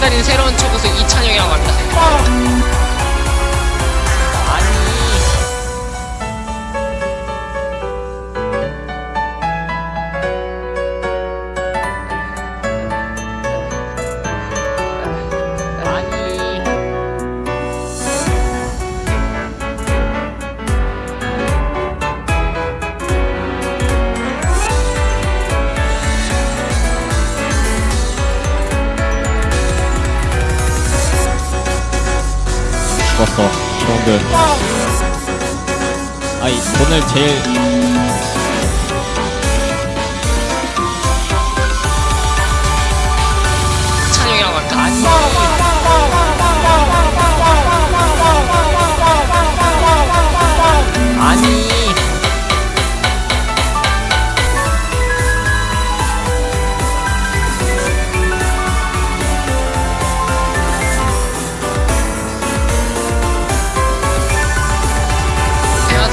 달인 새로운 초고수 이찬영이라고 합니다. 죽었어 형들 아이 오늘 제일. 아니.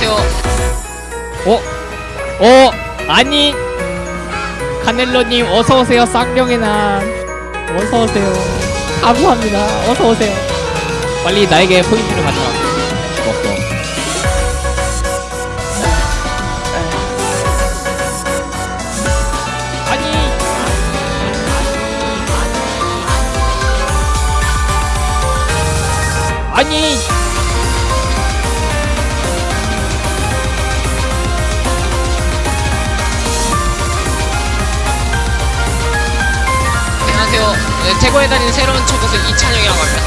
안녕하세요. 어? 어? 아니? 카넬로님 어서오세요 쌍령의 날 어서오세요. 감사합니다. 어서오세요. 빨리 나에게 포인트를 가져라 죽었어. 아니. 아니 안녕하세요. 네, 태고에 다닌 새로운 초고수 이찬영이라고 합니다.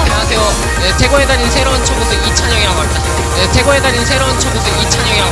안녕하세요. 네, 태고에 다닌 새로운 초고수 이찬영이라고 합니다. 네, 태고에 다닌 새로운 초고수 이찬영이라고